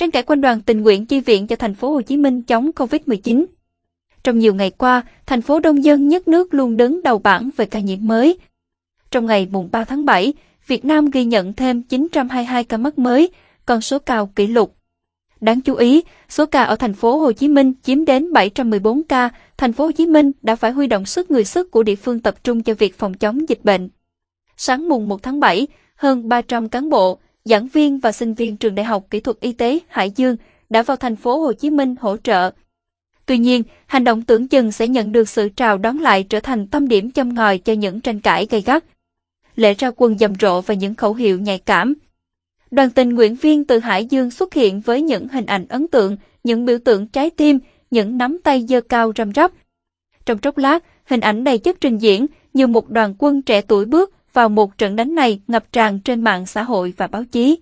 tranh cãi quân đoàn tình nguyện chi viện cho thành phố Hồ Chí Minh chống Covid-19. Trong nhiều ngày qua, thành phố đông dân nhất nước luôn đứng đầu bảng về ca nhiễm mới. Trong ngày mùng 3 tháng 7, Việt Nam ghi nhận thêm 922 ca mắc mới, con số cao kỷ lục. Đáng chú ý, số ca ở thành phố Hồ Chí Minh chiếm đến 714 ca, thành phố Hồ Chí Minh đã phải huy động sức người sức của địa phương tập trung cho việc phòng chống dịch bệnh. Sáng mùng 1 tháng 7, hơn 300 cán bộ, giảng viên và sinh viên trường Đại học Kỹ thuật Y tế Hải Dương đã vào thành phố Hồ Chí Minh hỗ trợ. Tuy nhiên, hành động tưởng chừng sẽ nhận được sự trào đón lại trở thành tâm điểm châm ngòi cho những tranh cãi gay gắt. Lễ ra quân dầm rộ và những khẩu hiệu nhạy cảm. Đoàn tình nguyện viên từ Hải Dương xuất hiện với những hình ảnh ấn tượng, những biểu tượng trái tim, những nắm tay giơ cao răm rắp. Trong chốc lát, hình ảnh đầy chất trình diễn như một đoàn quân trẻ tuổi bước vào một trận đánh này ngập tràn trên mạng xã hội và báo chí.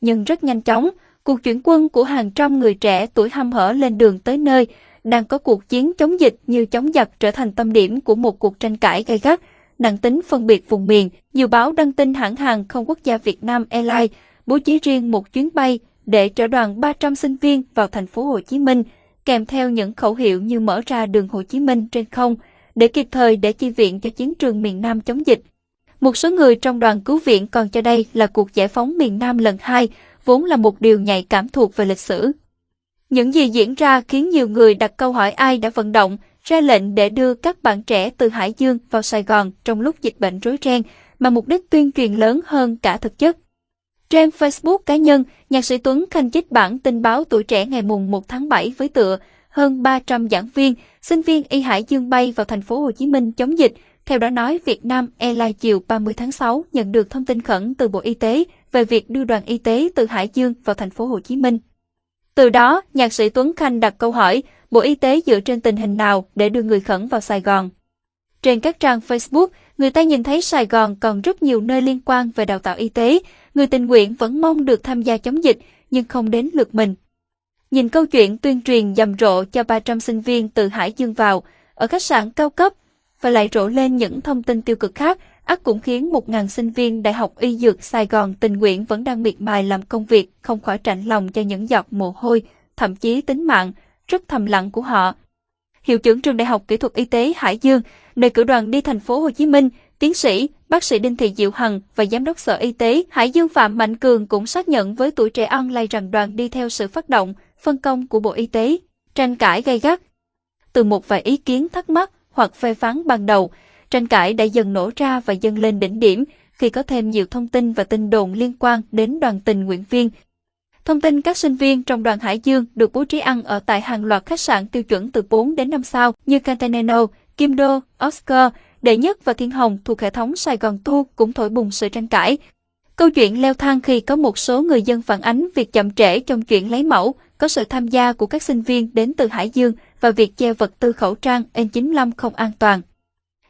Nhưng rất nhanh chóng, cuộc chuyển quân của hàng trăm người trẻ tuổi hăm hở lên đường tới nơi đang có cuộc chiến chống dịch như chống giặc trở thành tâm điểm của một cuộc tranh cãi gay gắt, nặng tính phân biệt vùng miền. Nhiều báo đăng tin hãng hàng không quốc gia Việt Nam Airlines bố trí riêng một chuyến bay để chở đoàn 300 sinh viên vào thành phố Hồ Chí Minh, kèm theo những khẩu hiệu như mở ra đường Hồ Chí Minh trên không, để kịp thời để chi viện cho chiến trường miền Nam chống dịch. Một số người trong đoàn cứu viện còn cho đây là cuộc giải phóng miền Nam lần hai, vốn là một điều nhạy cảm thuộc về lịch sử. Những gì diễn ra khiến nhiều người đặt câu hỏi ai đã vận động, ra lệnh để đưa các bạn trẻ từ Hải Dương vào Sài Gòn trong lúc dịch bệnh rối ren, mà mục đích tuyên truyền lớn hơn cả thực chất. Trên Facebook cá nhân, nhạc sĩ Tuấn Khanh chích bản tin báo tuổi trẻ ngày mùng 1 tháng 7 với tựa hơn 300 giảng viên, sinh viên y Hải Dương bay vào thành phố Hồ Chí Minh chống dịch, theo đó nói, Việt Nam Airlines chiều 30 tháng 6 nhận được thông tin khẩn từ Bộ Y tế về việc đưa đoàn y tế từ Hải Dương vào thành phố Hồ Chí Minh. Từ đó, nhạc sĩ Tuấn Khanh đặt câu hỏi, Bộ Y tế dựa trên tình hình nào để đưa người khẩn vào Sài Gòn? Trên các trang Facebook, người ta nhìn thấy Sài Gòn còn rất nhiều nơi liên quan về đào tạo y tế, người tình nguyện vẫn mong được tham gia chống dịch, nhưng không đến lượt mình. Nhìn câu chuyện tuyên truyền dầm rộ cho 300 sinh viên từ Hải Dương vào, ở khách sạn cao cấp, và lại rộ lên những thông tin tiêu cực khác, ắt cũng khiến 1.000 sinh viên Đại học Y Dược Sài Gòn tình nguyện vẫn đang miệt mài làm công việc, không khỏi trạnh lòng cho những giọt mồ hôi, thậm chí tính mạng, rất thầm lặng của họ. Hiệu trưởng trường Đại học Kỹ thuật Y tế Hải Dương, nơi cử đoàn đi thành phố Hồ Chí Minh, tiến sĩ, bác sĩ Đinh Thị Diệu Hằng và giám đốc Sở Y tế Hải Dương Phạm Mạnh Cường cũng xác nhận với tuổi trẻ online rằng đoàn đi theo sự phát động, phân công của Bộ Y tế. Tranh cãi gay gắt. Từ một vài ý kiến thắc mắc, hoặc phê phán ban đầu, tranh cãi đã dần nổ ra và dâng lên đỉnh điểm khi có thêm nhiều thông tin và tin đồn liên quan đến đoàn tình nguyện viên. Thông tin các sinh viên trong đoàn Hải Dương được bố trí ăn ở tại hàng loạt khách sạn tiêu chuẩn từ 4 đến 5 sao như Cantaneno, Kim Đô, Oscar, Đệ Nhất và Thiên Hồng thuộc hệ thống Sài Gòn Thu cũng thổi bùng sự tranh cãi. Câu chuyện leo thang khi có một số người dân phản ánh việc chậm trễ trong chuyện lấy mẫu, có sự tham gia của các sinh viên đến từ Hải Dương và việc treo vật tư khẩu trang N95 không an toàn.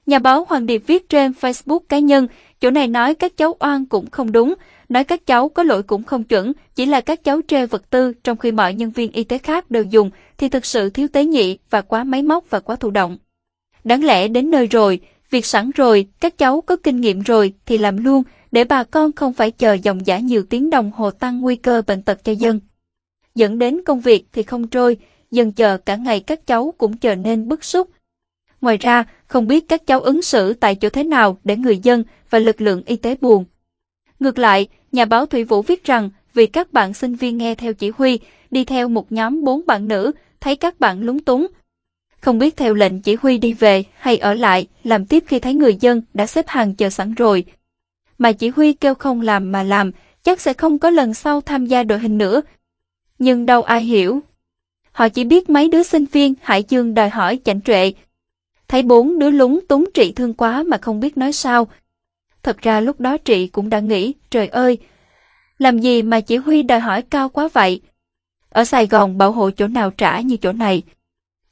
Nhà báo Hoàng Điệp viết trên Facebook cá nhân, chỗ này nói các cháu oan cũng không đúng, nói các cháu có lỗi cũng không chuẩn, chỉ là các cháu treo vật tư trong khi mọi nhân viên y tế khác đều dùng thì thực sự thiếu tế nhị và quá máy móc và quá thụ động. Đáng lẽ đến nơi rồi, việc sẵn rồi, các cháu có kinh nghiệm rồi thì làm luôn, để bà con không phải chờ dòng giả nhiều tiếng đồng hồ tăng nguy cơ bệnh tật cho dân. Dẫn đến công việc thì không trôi, dần chờ cả ngày các cháu cũng trở nên bức xúc. Ngoài ra, không biết các cháu ứng xử tại chỗ thế nào để người dân và lực lượng y tế buồn. Ngược lại, nhà báo Thủy Vũ viết rằng vì các bạn sinh viên nghe theo chỉ huy, đi theo một nhóm bốn bạn nữ, thấy các bạn lúng túng. Không biết theo lệnh chỉ huy đi về hay ở lại, làm tiếp khi thấy người dân đã xếp hàng chờ sẵn rồi. Mà chỉ huy kêu không làm mà làm, chắc sẽ không có lần sau tham gia đội hình nữa. Nhưng đâu ai hiểu. Họ chỉ biết mấy đứa sinh viên Hải Dương đòi hỏi chảnh trệ. Thấy bốn đứa lúng túng trị thương quá mà không biết nói sao. Thật ra lúc đó trị cũng đã nghĩ, trời ơi, làm gì mà chỉ huy đòi hỏi cao quá vậy? Ở Sài Gòn bảo hộ chỗ nào trả như chỗ này.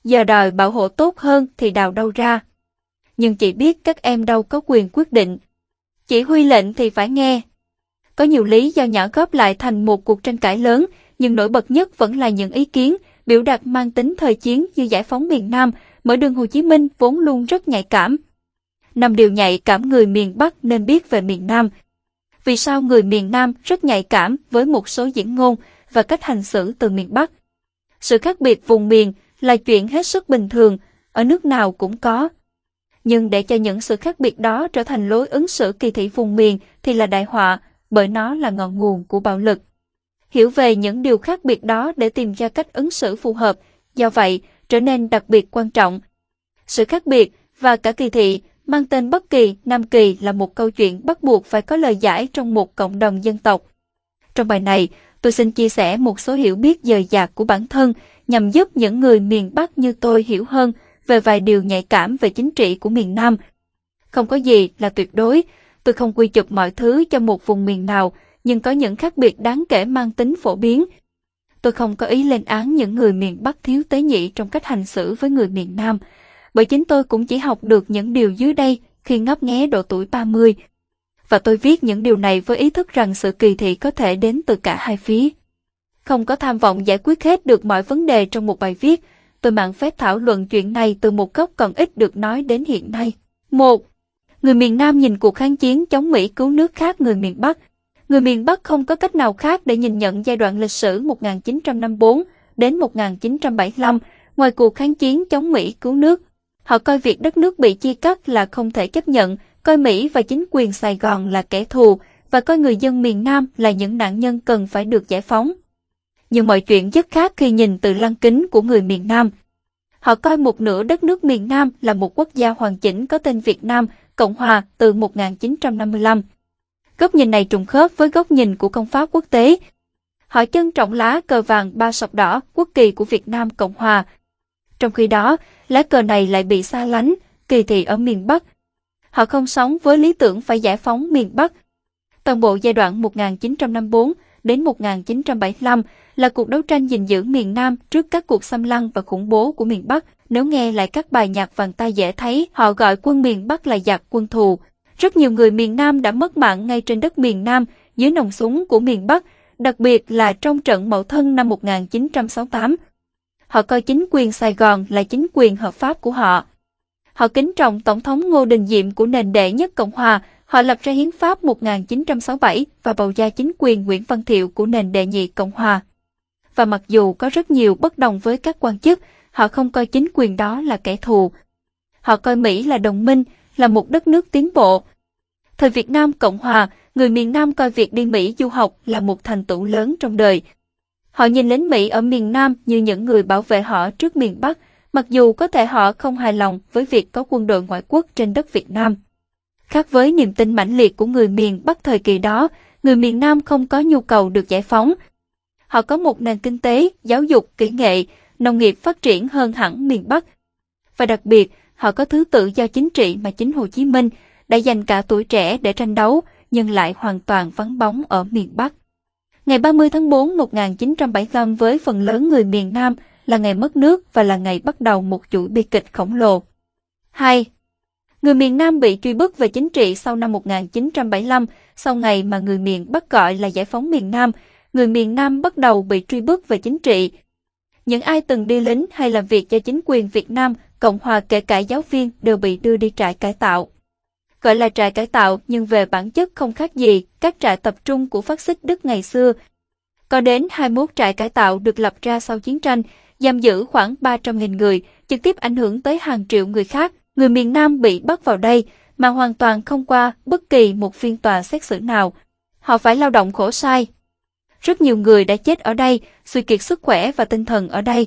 Giờ đòi bảo hộ tốt hơn thì đào đâu ra. Nhưng chị biết các em đâu có quyền quyết định. Chỉ huy lệnh thì phải nghe. Có nhiều lý do nhỏ góp lại thành một cuộc tranh cãi lớn, nhưng nổi bật nhất vẫn là những ý kiến, biểu đạt mang tính thời chiến như giải phóng miền Nam, mở đường Hồ Chí Minh vốn luôn rất nhạy cảm. Năm điều nhạy cảm người miền Bắc nên biết về miền Nam. Vì sao người miền Nam rất nhạy cảm với một số diễn ngôn, và cách hành xử từ miền Bắc. Sự khác biệt vùng miền là chuyện hết sức bình thường, ở nước nào cũng có. Nhưng để cho những sự khác biệt đó trở thành lối ứng xử kỳ thị vùng miền thì là đại họa, bởi nó là ngọn nguồn của bạo lực. Hiểu về những điều khác biệt đó để tìm ra cách ứng xử phù hợp, do vậy trở nên đặc biệt quan trọng. Sự khác biệt và cả kỳ thị mang tên Bất Kỳ, Nam Kỳ là một câu chuyện bắt buộc phải có lời giải trong một cộng đồng dân tộc. Trong bài này, tôi xin chia sẻ một số hiểu biết dời dạc của bản thân nhằm giúp những người miền Bắc như tôi hiểu hơn về vài điều nhạy cảm về chính trị của miền Nam. Không có gì là tuyệt đối, tôi không quy chụp mọi thứ cho một vùng miền nào, nhưng có những khác biệt đáng kể mang tính phổ biến. Tôi không có ý lên án những người miền Bắc thiếu tế nhị trong cách hành xử với người miền Nam, bởi chính tôi cũng chỉ học được những điều dưới đây khi ngấp nghé độ tuổi 30. Và tôi viết những điều này với ý thức rằng sự kỳ thị có thể đến từ cả hai phía. Không có tham vọng giải quyết hết được mọi vấn đề trong một bài viết, tôi mạng phép thảo luận chuyện này từ một góc còn ít được nói đến hiện nay. 1. Người miền Nam nhìn cuộc kháng chiến chống Mỹ cứu nước khác người miền Bắc. Người miền Bắc không có cách nào khác để nhìn nhận giai đoạn lịch sử 1954 đến 1975 ngoài cuộc kháng chiến chống Mỹ cứu nước. Họ coi việc đất nước bị chia cắt là không thể chấp nhận, coi Mỹ và chính quyền Sài Gòn là kẻ thù và coi người dân miền Nam là những nạn nhân cần phải được giải phóng. Nhưng mọi chuyện rất khác khi nhìn từ lăng kính của người miền Nam. Họ coi một nửa đất nước miền Nam là một quốc gia hoàn chỉnh có tên Việt Nam, Cộng Hòa từ 1955. Góc nhìn này trùng khớp với góc nhìn của công pháp quốc tế. Họ trân trọng lá cờ vàng ba sọc đỏ quốc kỳ của Việt Nam Cộng Hòa. Trong khi đó, lá cờ này lại bị xa lánh, kỳ thị ở miền Bắc. Họ không sống với lý tưởng phải giải phóng miền Bắc. Toàn bộ giai đoạn 1954 đến 1975 là cuộc đấu tranh gìn giữ miền Nam trước các cuộc xâm lăng và khủng bố của miền Bắc. Nếu nghe lại các bài nhạc vàng tay dễ thấy, họ gọi quân miền Bắc là giặc quân thù. Rất nhiều người miền Nam đã mất mạng ngay trên đất miền Nam dưới nòng súng của miền Bắc, đặc biệt là trong trận Mậu Thân năm 1968. Họ coi chính quyền Sài Gòn là chính quyền hợp pháp của họ. Họ kính trọng Tổng thống Ngô Đình Diệm của nền đệ nhất Cộng Hòa, họ lập ra Hiến pháp 1967 và bầu ra chính quyền Nguyễn Văn Thiệu của nền đệ nhị Cộng Hòa. Và mặc dù có rất nhiều bất đồng với các quan chức, họ không coi chính quyền đó là kẻ thù. Họ coi Mỹ là đồng minh, là một đất nước tiến bộ. Thời Việt Nam Cộng Hòa, người miền Nam coi việc đi Mỹ du học là một thành tựu lớn trong đời. Họ nhìn lính Mỹ ở miền Nam như những người bảo vệ họ trước miền Bắc, mặc dù có thể họ không hài lòng với việc có quân đội ngoại quốc trên đất Việt Nam. Khác với niềm tin mãnh liệt của người miền Bắc thời kỳ đó, người miền Nam không có nhu cầu được giải phóng. Họ có một nền kinh tế, giáo dục, kỹ nghệ, nông nghiệp phát triển hơn hẳn miền Bắc. Và đặc biệt, họ có thứ tự do chính trị mà chính Hồ Chí Minh đã dành cả tuổi trẻ để tranh đấu, nhưng lại hoàn toàn vắng bóng ở miền Bắc. Ngày 30 tháng 4 1975 với phần lớn người miền Nam là ngày mất nước và là ngày bắt đầu một chuỗi bi kịch khổng lồ. 2. Người miền Nam bị truy bức về chính trị sau năm 1975, sau ngày mà người miền Bắc gọi là giải phóng miền Nam, người miền Nam bắt đầu bị truy bức về chính trị. Những ai từng đi lính hay làm việc cho chính quyền Việt Nam, Cộng hòa kể cả giáo viên đều bị đưa đi trại cải tạo. Gọi là trại cải tạo nhưng về bản chất không khác gì các trại tập trung của phát xít Đức ngày xưa. Có đến 21 trại cải tạo được lập ra sau chiến tranh, giam giữ khoảng 300.000 người, trực tiếp ảnh hưởng tới hàng triệu người khác. Người miền Nam bị bắt vào đây mà hoàn toàn không qua bất kỳ một phiên tòa xét xử nào. Họ phải lao động khổ sai. Rất nhiều người đã chết ở đây, suy kiệt sức khỏe và tinh thần ở đây.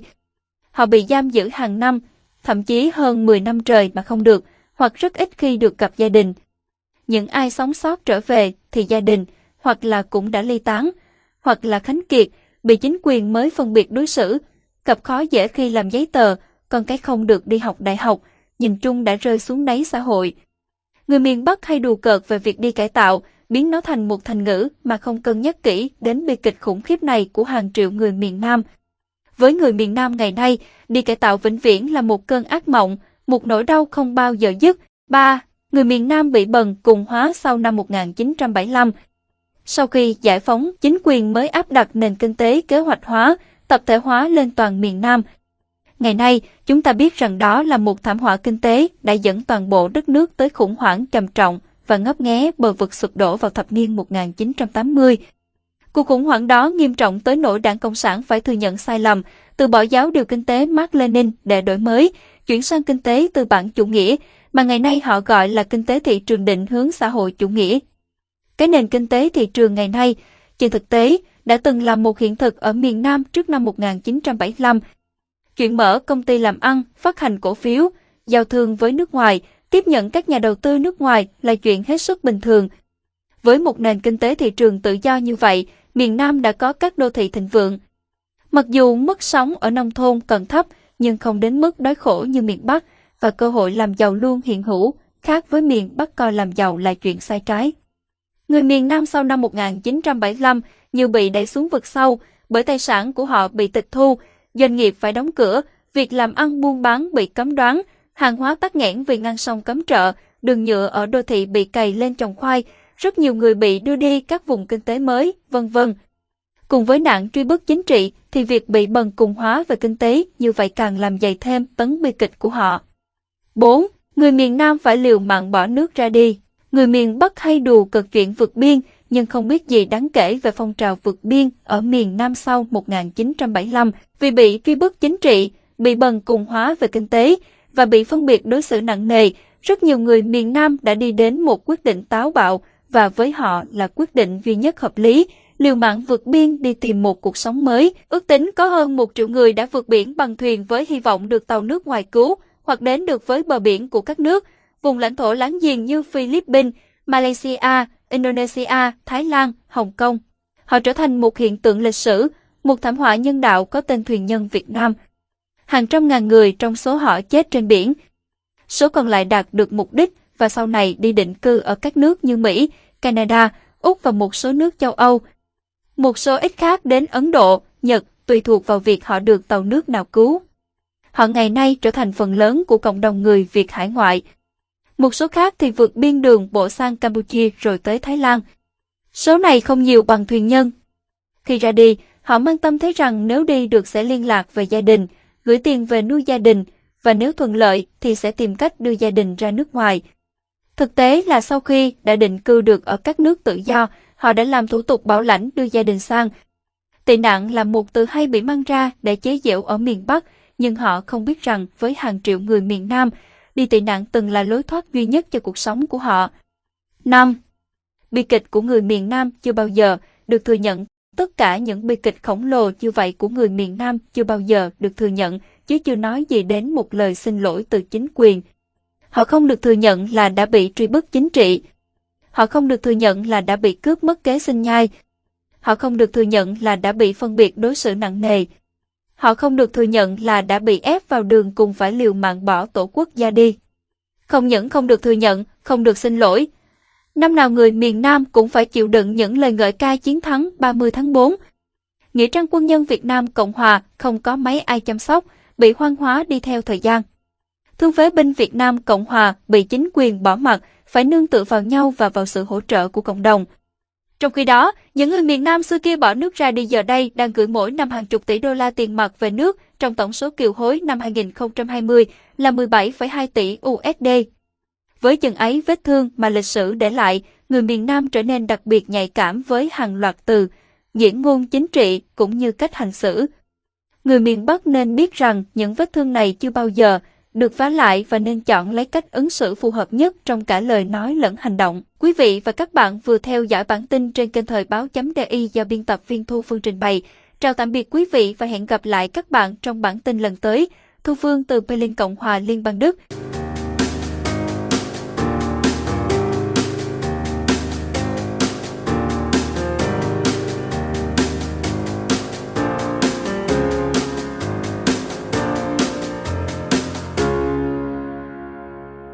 Họ bị giam giữ hàng năm, thậm chí hơn 10 năm trời mà không được, hoặc rất ít khi được gặp gia đình. Những ai sống sót trở về thì gia đình, hoặc là cũng đã ly tán, hoặc là khánh kiệt, bị chính quyền mới phân biệt đối xử, gặp khó dễ khi làm giấy tờ, còn cái không được đi học đại học, nhìn chung đã rơi xuống đáy xã hội. Người miền Bắc hay đùa cợt về việc đi cải tạo, biến nó thành một thành ngữ mà không cân nhắc kỹ đến bi kịch khủng khiếp này của hàng triệu người miền Nam. Với người miền Nam ngày nay, đi cải tạo vĩnh viễn là một cơn ác mộng, một nỗi đau không bao giờ dứt. 3. Người miền Nam bị bần cùng hóa sau năm 1975. Sau khi giải phóng, chính quyền mới áp đặt nền kinh tế kế hoạch hóa, tập thể hóa lên toàn miền Nam. Ngày nay, chúng ta biết rằng đó là một thảm họa kinh tế đã dẫn toàn bộ đất nước tới khủng hoảng trầm trọng và ngấp nghé bờ vực sụp đổ vào thập niên 1980. Cuộc khủng hoảng đó nghiêm trọng tới nỗi đảng Cộng sản phải thừa nhận sai lầm, từ bỏ giáo điều kinh tế Mark Lenin để đổi mới, chuyển sang kinh tế tư bản chủ nghĩa, mà ngày nay họ gọi là kinh tế thị trường định hướng xã hội chủ nghĩa. Cái nền kinh tế thị trường ngày nay, trên thực tế, đã từng là một hiện thực ở miền Nam trước năm 1975. Chuyện mở công ty làm ăn, phát hành cổ phiếu, giao thương với nước ngoài, tiếp nhận các nhà đầu tư nước ngoài là chuyện hết sức bình thường. Với một nền kinh tế thị trường tự do như vậy, miền Nam đã có các đô thị thịnh vượng. Mặc dù mức sống ở nông thôn còn thấp, nhưng không đến mức đói khổ như miền Bắc và cơ hội làm giàu luôn hiện hữu, khác với miền Bắc coi làm giàu là chuyện sai trái. Người miền Nam sau năm 1975 như bị đẩy xuống vực sâu bởi tài sản của họ bị tịch thu, doanh nghiệp phải đóng cửa, việc làm ăn buôn bán bị cấm đoán, hàng hóa tắc nghẽn vì ngăn sông cấm trợ, đường nhựa ở đô thị bị cày lên trồng khoai, rất nhiều người bị đưa đi các vùng kinh tế mới, vân vân. Cùng với nạn truy bức chính trị thì việc bị bần cùng hóa về kinh tế như vậy càng làm dày thêm tấn bi kịch của họ. 4. Người miền Nam phải liều mạng bỏ nước ra đi. Người miền Bắc hay đùa cực chuyện vượt biên, nhưng không biết gì đáng kể về phong trào vượt biên ở miền Nam sau 1975 vì bị truy bức chính trị, bị bần cùng hóa về kinh tế và bị phân biệt đối xử nặng nề. Rất nhiều người miền Nam đã đi đến một quyết định táo bạo và với họ là quyết định duy nhất hợp lý, liều mạng vượt biên đi tìm một cuộc sống mới. Ước tính có hơn một triệu người đã vượt biển bằng thuyền với hy vọng được tàu nước ngoài cứu hoặc đến được với bờ biển của các nước, vùng lãnh thổ láng giềng như Philippines, Malaysia, Indonesia, Thái Lan, Hồng Kông. Họ trở thành một hiện tượng lịch sử, một thảm họa nhân đạo có tên thuyền nhân Việt Nam. Hàng trăm ngàn người trong số họ chết trên biển. Số còn lại đạt được mục đích và sau này đi định cư ở các nước như Mỹ, Canada, Úc và một số nước châu Âu. Một số ít khác đến Ấn Độ, Nhật, tùy thuộc vào việc họ được tàu nước nào cứu. Họ ngày nay trở thành phần lớn của cộng đồng người Việt hải ngoại. Một số khác thì vượt biên đường bộ sang Campuchia rồi tới Thái Lan. Số này không nhiều bằng thuyền nhân. Khi ra đi, họ mang tâm thấy rằng nếu đi được sẽ liên lạc về gia đình, gửi tiền về nuôi gia đình, và nếu thuận lợi thì sẽ tìm cách đưa gia đình ra nước ngoài. Thực tế là sau khi đã định cư được ở các nước tự do, họ đã làm thủ tục bảo lãnh đưa gia đình sang. Tị nạn là một từ hay bị mang ra để chế giễu ở miền Bắc, nhưng họ không biết rằng với hàng triệu người miền Nam, đi tị nạn từng là lối thoát duy nhất cho cuộc sống của họ. 5. Bi kịch của người miền Nam chưa bao giờ được thừa nhận. Tất cả những bi kịch khổng lồ như vậy của người miền Nam chưa bao giờ được thừa nhận, chứ chưa nói gì đến một lời xin lỗi từ chính quyền. Họ không được thừa nhận là đã bị truy bức chính trị. Họ không được thừa nhận là đã bị cướp mất kế sinh nhai. Họ không được thừa nhận là đã bị phân biệt đối xử nặng nề. Họ không được thừa nhận là đã bị ép vào đường cùng phải liều mạng bỏ tổ quốc gia đi. Không những không được thừa nhận, không được xin lỗi. Năm nào người miền Nam cũng phải chịu đựng những lời ngợi ca chiến thắng 30 tháng 4. Nghĩa trang quân nhân Việt Nam Cộng Hòa không có mấy ai chăm sóc, bị hoang hóa đi theo thời gian. Thương phế binh Việt Nam Cộng Hòa bị chính quyền bỏ mặt, phải nương tựa vào nhau và vào sự hỗ trợ của cộng đồng. Trong khi đó, những người miền Nam xưa kia bỏ nước ra đi giờ đây đang gửi mỗi năm hàng chục tỷ đô la tiền mặt về nước, trong tổng số kiều hối năm 2020 là 17,2 tỷ USD. Với chừng ấy vết thương mà lịch sử để lại, người miền Nam trở nên đặc biệt nhạy cảm với hàng loạt từ, diễn ngôn chính trị cũng như cách hành xử. Người miền Bắc nên biết rằng những vết thương này chưa bao giờ được vá lại và nên chọn lấy cách ứng xử phù hợp nhất trong cả lời nói lẫn hành động. Quý vị và các bạn vừa theo dõi bản tin trên kênh thời báo.di do biên tập viên Thu Phương trình bày. Chào tạm biệt quý vị và hẹn gặp lại các bạn trong bản tin lần tới. Thu Phương từ Berlin Cộng hòa Liên bang Đức.